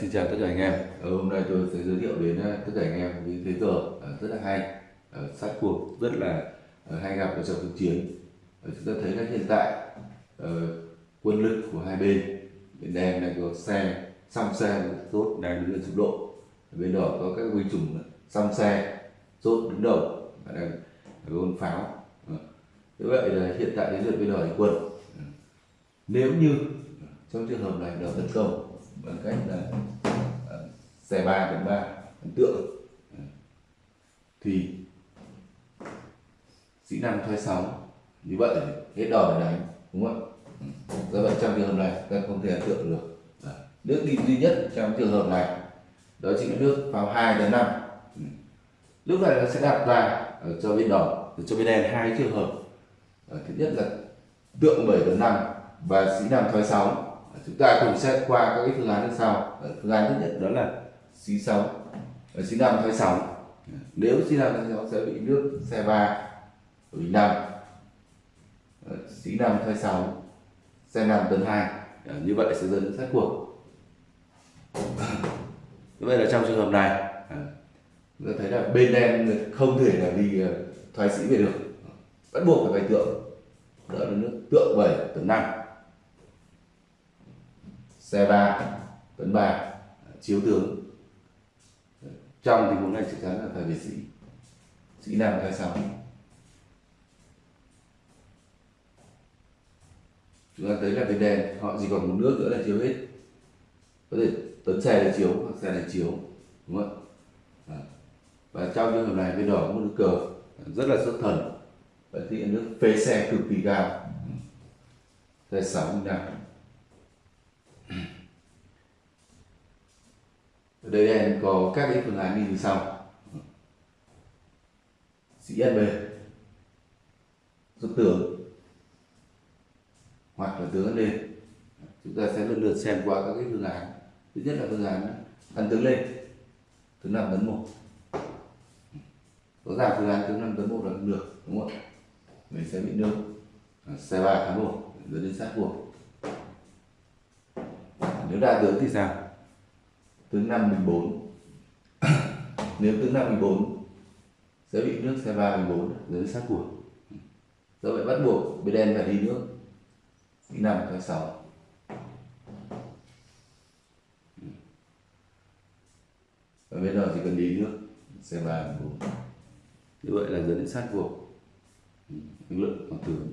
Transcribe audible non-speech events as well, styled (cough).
xin chào tất cả anh em. Ờ, hôm nay tôi sẽ giới thiệu đến ờ, tất cả anh em những thế cờ rất là hay. Ờ, sát cuộc rất là hay gặp ở trong thực chiến. Chúng ta thấy là hiện tại quân lực của hai bên bên đen đang có xe xăm xe rốt đang đứng lên trục độ bên đỏ có các binh chủng xăm xe rốt đứng đầu và đang gôn pháo. Như vậy là hiện tại đến lượt bên đỏ quân. Nếu như trong trường hợp này đỡ tấn công bằng cách là ờ, xe ba đánh ba ấn tượng ờ. thì sĩ năm thoái sóng như vậy hết đỏ để đánh đúng không ạ? Do vậy trong trường hợp này ta không thể ấn tượng được. Ờ. Nước đi duy nhất trong trường hợp này đó chính là nước vào hai đến năm. Ừ. Lúc này nó sẽ đặt ra ở cho bên đỏ cho bên đen hai trường hợp. Ờ, thứ nhất là tượng 7 đến 5 và sĩ năm thoái sóng chúng ta cùng xét qua các cái phương án như sau. Phương án thứ nhất đó là xí sóng. Và sĩ năm thay sóng. Nếu sĩ năm thay sóng sẽ bị nước xe ba bị năm. Xí sĩ năm thay sóng, xe năm tấn hai. Như vậy sẽ dẫn đến sát cuộc. Như vậy là trong trường hợp này à, chúng ta thấy là bên đen không thể là đi à, thoái sĩ về được. Bắt buộc phải bày tượng. Đó là nước tượng 7 tấn 5 xe ba tấn ba, chiếu tướng. Trong tình huống này chắc chắn là phải về sĩ. Sĩ làm thoái sóng chúng ta thấy là cái đèn, họ chỉ còn một nước nữa là chiếu hết. Có thể tấn xe là chiếu, hoặc xe là chiếu, đúng không ạ? À. và trong trường hợp này, bên đỏ có một nước cờ, rất là xuất thần. Và thì nước phế xe cực kỳ cao. Xe sáu mươi năm. Đây em có các cái phương án như sau. Sĩ SB rút tướng hoặc là tướng lên chúng ta sẽ lần lượt xem qua các cái phương án. Thứ nhất là phương án ăn tướng lên. Tướng năm tấn một. Rõ ràng phương án tướng năm tấn một là không được, đúng không mình sẽ bị nương. À, xe ba tháng một. Dẫn đến sát buộc. Nếu đa tướng thì sao? Tướng năm bình bốn. (coughs) Nếu tướng năm bình bốn sẽ bị nước xe ba bình bốn dẫn đến sát của do vậy bắt buộc bên đen phải đi nước đi năm tháng sáu. Và bên đó chỉ cần đi nước xe ba bình bốn. Như vậy là dẫn đến sát cuộc. Lực lượng bằng tướng